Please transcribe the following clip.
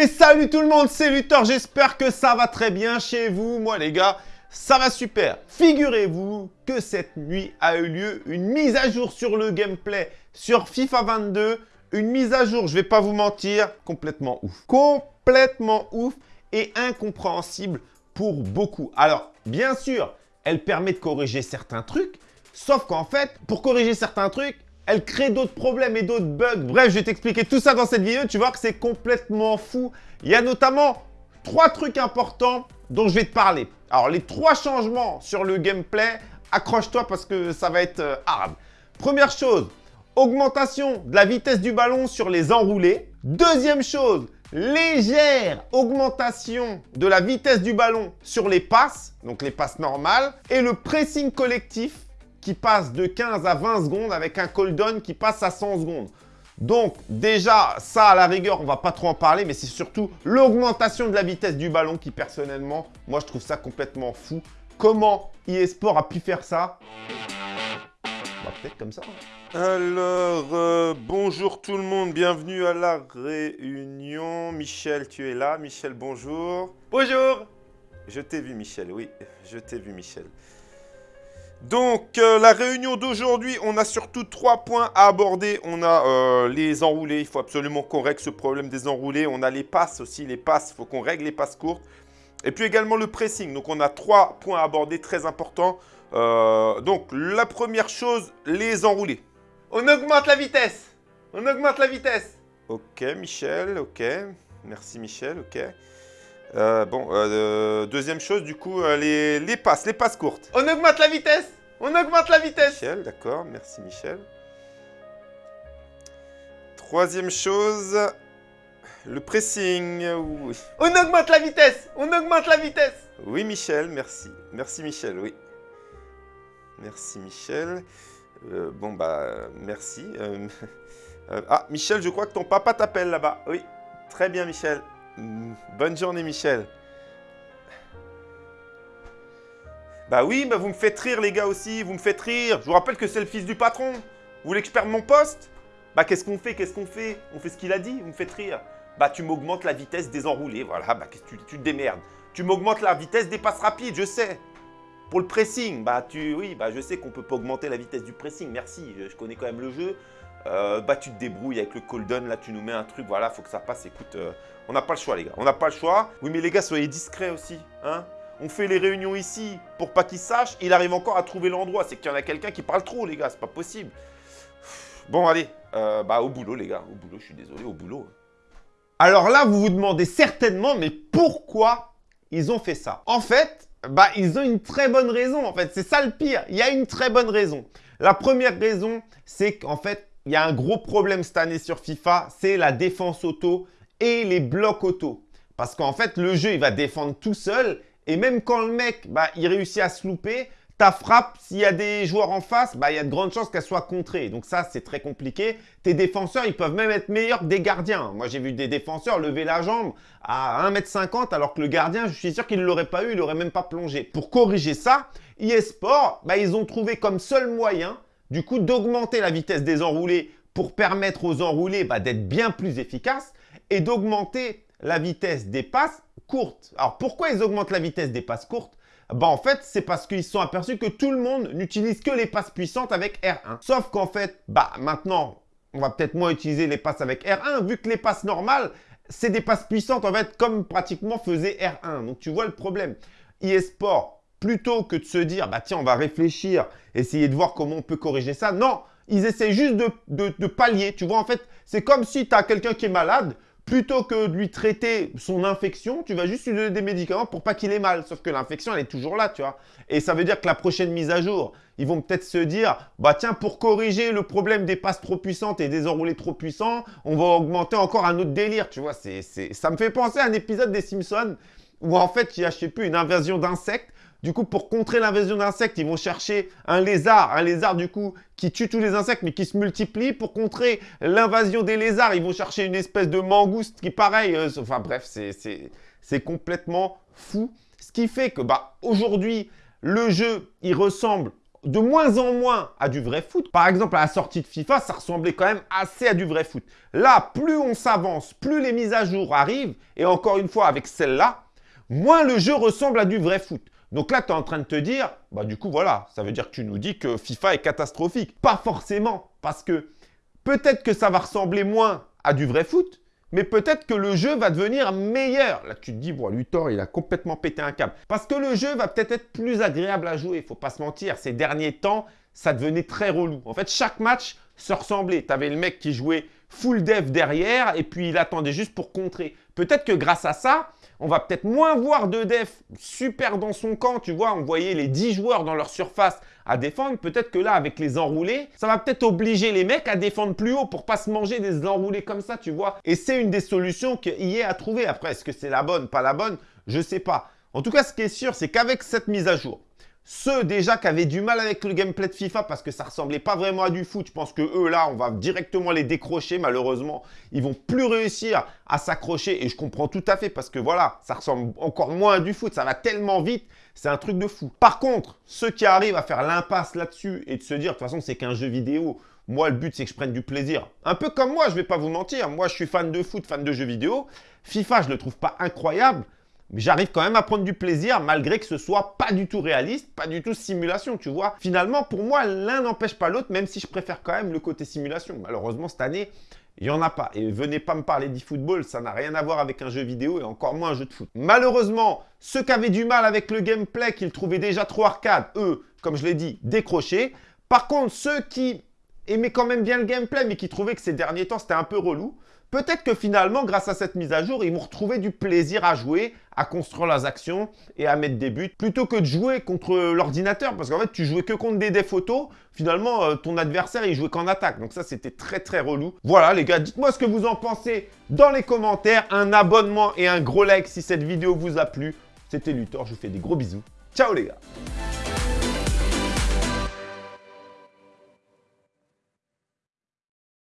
Et salut tout le monde, c'est Luthor, j'espère que ça va très bien chez vous. Moi les gars, ça va super. Figurez-vous que cette nuit a eu lieu une mise à jour sur le gameplay sur FIFA 22. Une mise à jour, je vais pas vous mentir, complètement ouf. Complètement ouf et incompréhensible pour beaucoup. Alors, bien sûr, elle permet de corriger certains trucs, sauf qu'en fait, pour corriger certains trucs, elle crée d'autres problèmes et d'autres bugs. Bref, je vais t'expliquer tout ça dans cette vidéo. Tu vois que c'est complètement fou. Il y a notamment trois trucs importants dont je vais te parler. Alors, les trois changements sur le gameplay, accroche-toi parce que ça va être euh, hard. Première chose, augmentation de la vitesse du ballon sur les enroulés. Deuxième chose, légère augmentation de la vitesse du ballon sur les passes, donc les passes normales. Et le pressing collectif qui passe de 15 à 20 secondes avec un cooldown qui passe à 100 secondes. Donc déjà, ça à la rigueur, on va pas trop en parler, mais c'est surtout l'augmentation de la vitesse du ballon qui personnellement, moi je trouve ça complètement fou. Comment eSport a pu faire ça? Bah, Peut-être comme ça. Hein. Alors, euh, bonjour tout le monde, bienvenue à la réunion. Michel, tu es là Michel, bonjour. Bonjour Je t'ai vu Michel, oui, je t'ai vu Michel. Donc, euh, la réunion d'aujourd'hui, on a surtout trois points à aborder. On a euh, les enroulés, il faut absolument qu'on règle ce problème des enroulés. On a les passes aussi, les passes, il faut qu'on règle les passes courtes. Et puis également le pressing. Donc, on a trois points à aborder très importants. Euh, donc, la première chose, les enroulés. On augmente la vitesse On augmente la vitesse Ok, Michel, ok. Merci Michel, ok. Euh, bon, euh, deuxième chose, du coup, euh, les, les, passes, les passes courtes. On augmente la vitesse On augmente la vitesse Michel, d'accord, merci Michel. Troisième chose, le pressing, oui. On augmente la vitesse On augmente la vitesse Oui Michel, merci. Merci Michel, oui. Merci Michel. bon bah, merci. ah, Michel, je crois que ton papa t'appelle là-bas. Oui, très bien Michel. Bonne journée, Michel. Bah oui, bah vous me faites rire, les gars, aussi. Vous me faites rire. Je vous rappelle que c'est le fils du patron. Vous voulez que je perde mon poste? Bah qu'est-ce qu'on fait Qu'est-ce qu'on fait? On fait ce qu'il a dit. Vous me faites rire. Bah tu m'augmentes la vitesse des enroulés. Voilà, bah tu, tu te démerdes. Tu m'augmentes la vitesse des passes rapides, je sais. Pour le pressing, bah tu, oui, bah je sais qu'on peut pas augmenter la vitesse du pressing. Merci, je connais quand même le jeu. Euh, bah tu te débrouilles avec le cooldown, là tu nous mets un truc, voilà, faut que ça passe, écoute, euh, on n'a pas le choix les gars, on n'a pas le choix. Oui mais les gars, soyez discrets aussi, hein on fait les réunions ici pour pas qu'ils sachent, il arrive encore à trouver l'endroit, c'est qu'il y en a quelqu'un qui parle trop les gars, c'est pas possible. Bon allez, euh, bah au boulot les gars, au boulot, je suis désolé, au boulot. Alors là, vous vous demandez certainement, mais pourquoi ils ont fait ça? En fait, bah ils ont une très bonne raison en fait, c'est ça le pire, il y a une très bonne raison. La première raison, c'est qu'en fait, il y a un gros problème cette année sur FIFA, c'est la défense auto et les blocs auto. Parce qu'en fait, le jeu, il va défendre tout seul. Et même quand le mec, bah, il réussit à se louper, ta frappe, s'il y a des joueurs en face, bah, il y a de grandes chances qu'elle soit contrée. Donc ça, c'est très compliqué. Tes défenseurs, ils peuvent même être meilleurs que des gardiens. Moi, j'ai vu des défenseurs lever la jambe à 1m50 alors que le gardien, je suis sûr qu'il ne l'aurait pas eu, il n'aurait même pas plongé. Pour corriger ça, eSport, bah, ils ont trouvé comme seul moyen du coup d'augmenter la vitesse des enroulés pour permettre aux enroulés bah, d'être bien plus efficaces et d'augmenter la vitesse des passes courtes. Alors pourquoi ils augmentent la vitesse des passes courtes? Bah en fait, c'est parce qu'ils se sont aperçus que tout le monde n'utilise que les passes puissantes avec R1. Sauf qu'en fait, bah maintenant, on va peut-être moins utiliser les passes avec R1 vu que les passes normales, c'est des passes puissantes en fait comme pratiquement faisait R1. Donc tu vois le problème. eSport plutôt que de se dire, bah tiens, on va réfléchir, essayer de voir comment on peut corriger ça. Non, ils essaient juste de, pallier. Tu vois, en fait, c'est comme si tu as quelqu'un qui est malade, plutôt que de lui traiter son infection, tu vas juste lui donner des médicaments pour pas qu'il ait mal. Sauf que l'infection, elle est toujours là, tu vois. Et ça veut dire que la prochaine mise à jour, ils vont peut-être se dire, bah tiens, pour corriger le problème des passes trop puissantes et des enroulés trop puissants, on va augmenter encore un autre délire, tu vois. c'est Ça me fait penser à un épisode des Simpsons où en fait, il y a, je sais plus, une invasion d'insectes du coup, pour contrer l'invasion d'insectes, ils vont chercher un lézard, un lézard du coup qui tue tous les insectes mais qui se multiplie. Pour contrer l'invasion des lézards, ils vont chercher une espèce de mangouste qui pareil, euh, enfin bref, c'est complètement fou. Ce qui fait que bah aujourd'hui, le jeu, il ressemble de moins en moins à du vrai foot. Par exemple, à la sortie de FIFA, ça ressemblait quand même assez à du vrai foot. Là, plus on s'avance, plus les mises à jour arrivent, et encore une fois, avec celle-là, moins le jeu ressemble à du vrai foot. Donc là, tu es en train de te dire, bah du coup, voilà, ça veut dire que tu nous dis que FIFA est catastrophique. Pas forcément, parce que peut-être que ça va ressembler moins à du vrai foot, mais peut-être que le jeu va devenir meilleur. Là, tu te dis, bon, Luthor, il a complètement pété un câble. Parce que le jeu va peut-être être plus agréable à jouer, il faut pas se mentir. Ces derniers temps, ça devenait très relou. En fait, chaque match se ressemblait. Tu avais le mec qui jouait full dev derrière et puis il attendait juste pour contrer. Peut-être que grâce à ça, on va peut-être moins voir de def super dans son camp, tu vois. On voyait les 10 joueurs dans leur surface à défendre. Peut-être que là, avec les enroulés, ça va peut-être obliger les mecs à défendre plus haut pour pas se manger des enroulés comme ça, tu vois. Et c'est une des solutions qu'il a à trouver. Après, est-ce que c'est la bonne, pas la bonne? Je sais pas. En tout cas, ce qui est sûr, c'est qu'avec cette mise à jour, ceux déjà qui avaient du mal avec le gameplay de FIFA parce que ça ressemblait pas vraiment à du foot, je pense que eux là, on va directement les décrocher malheureusement. Ils vont plus réussir à s'accrocher et je comprends tout à fait parce que voilà, ça ressemble encore moins à du foot, ça va tellement vite, c'est un truc de fou. Par contre, ceux qui arrivent à faire l'impasse là-dessus et de se dire de toute façon c'est qu'un jeu vidéo, moi, le but, c'est que je prenne du plaisir. Un peu comme moi, je vais pas vous mentir. Moi, je suis fan de foot, fan de jeux vidéo. FIFA, je le trouve pas incroyable. Mais j'arrive quand même à prendre du plaisir malgré que ce soit pas du tout réaliste, pas du tout simulation, tu vois. Finalement, pour moi, l'un n'empêche pas l'autre, même si je préfère quand même le côté simulation. Malheureusement, cette année, il n'y en a pas. Et venez pas me parler d'e-football, ça n'a rien à voir avec un jeu vidéo et encore moins un jeu de foot. Malheureusement, ceux qui avaient du mal avec le gameplay, qu'ils trouvaient déjà trop arcade, eux, comme je l'ai dit, décrochés. Par contre, ceux qui aimaient quand même bien le gameplay, mais qui trouvaient que ces derniers temps, c'était un peu relou, Peut-être que finalement, grâce à cette mise à jour, ils vont retrouver du plaisir à jouer, à construire leurs actions et à mettre des buts, plutôt que de jouer contre l'ordinateur. Parce qu'en fait, tu jouais que contre des, photos. Finalement, euh, ton adversaire, il jouait qu'en attaque. Donc ça, c'était très très relou. Voilà les gars, dites-moi ce que vous en pensez dans les commentaires. Un abonnement et un gros like si cette vidéo vous a plu. C'était Luthor, je vous fais des gros bisous. Ciao les gars